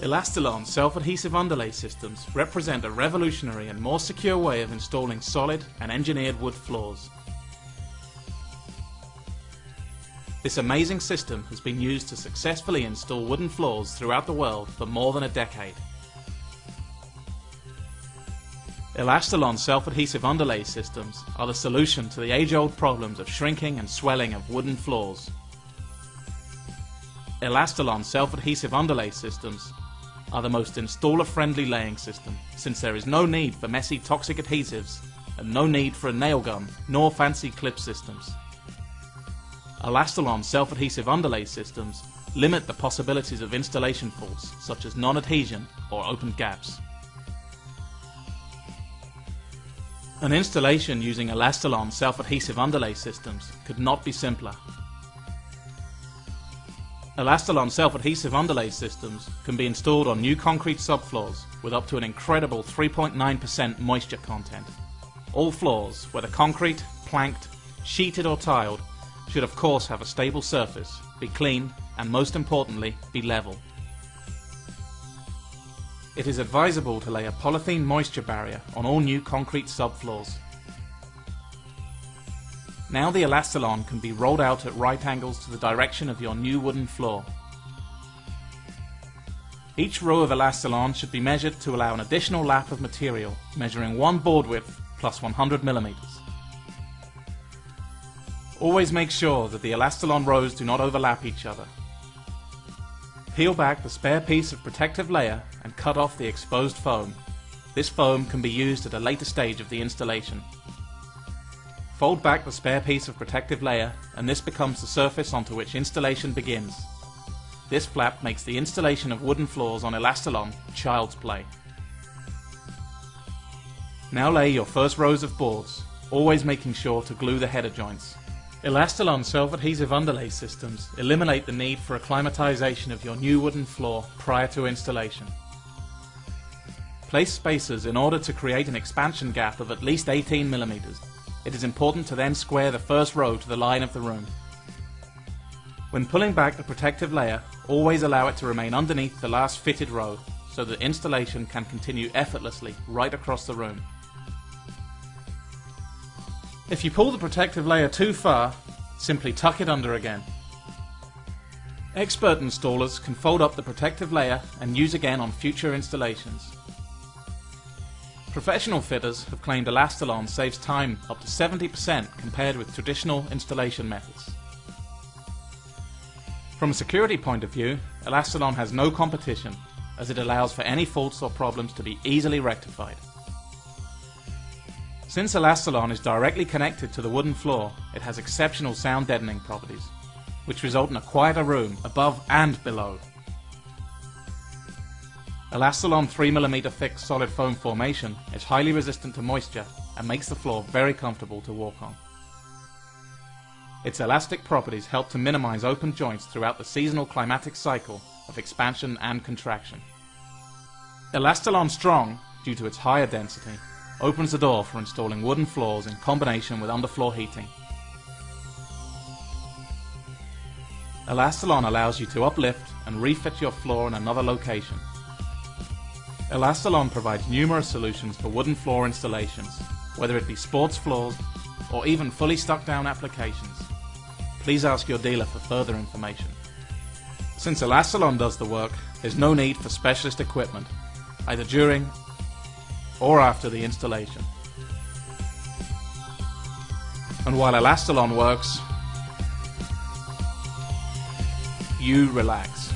Elastalon self-adhesive underlay systems represent a revolutionary and more secure way of installing solid and engineered wood floors. This amazing system has been used to successfully install wooden floors throughout the world for more than a decade. Elastalon self-adhesive underlay systems are the solution to the age-old problems of shrinking and swelling of wooden floors. Elastalon self-adhesive underlay systems are the most installer-friendly laying system since there is no need for messy toxic adhesives and no need for a nail gun nor fancy clip systems. Elastalon self-adhesive underlay systems limit the possibilities of installation faults such as non-adhesion or open gaps. An installation using Elastalon self-adhesive underlay systems could not be simpler. Elastalon self-adhesive underlay systems can be installed on new concrete subfloors with up to an incredible 3.9% moisture content. All floors, whether concrete, planked, sheeted or tiled, should of course have a stable surface, be clean, and most importantly, be level. It is advisable to lay a polythene moisture barrier on all new concrete subfloors. Now the Elastalon can be rolled out at right angles to the direction of your new wooden floor. Each row of Elastalon should be measured to allow an additional lap of material, measuring one board width plus 100 millimeters. Always make sure that the Elastalon rows do not overlap each other. Peel back the spare piece of protective layer and cut off the exposed foam. This foam can be used at a later stage of the installation. Fold back the spare piece of protective layer and this becomes the surface onto which installation begins. This flap makes the installation of wooden floors on Elastalon child's play. Now lay your first rows of boards, always making sure to glue the header joints. Elastalon self-adhesive underlay systems eliminate the need for acclimatization of your new wooden floor prior to installation. Place spacers in order to create an expansion gap of at least 18 millimeters. It is important to then square the first row to the line of the room. When pulling back the protective layer, always allow it to remain underneath the last fitted row so that installation can continue effortlessly right across the room. If you pull the protective layer too far, simply tuck it under again. Expert installers can fold up the protective layer and use again on future installations. Professional fitters have claimed Elastalon saves time up to 70% compared with traditional installation methods. From a security point of view, Elastalon has no competition as it allows for any faults or problems to be easily rectified. Since Elastalon is directly connected to the wooden floor, it has exceptional sound deadening properties, which result in a quieter room above and below. Elastalon 3mm thick solid foam formation is highly resistant to moisture and makes the floor very comfortable to walk on. Its elastic properties help to minimize open joints throughout the seasonal climatic cycle of expansion and contraction. Elastalon Strong, due to its higher density, opens the door for installing wooden floors in combination with underfloor heating. Elastalon allows you to uplift and refit your floor in another location. Elastalon provides numerous solutions for wooden floor installations, whether it be sports floors or even fully stuck down applications. Please ask your dealer for further information. Since Elastalon does the work, there's no need for specialist equipment, either during or after the installation. And while Elastalon works, you relax.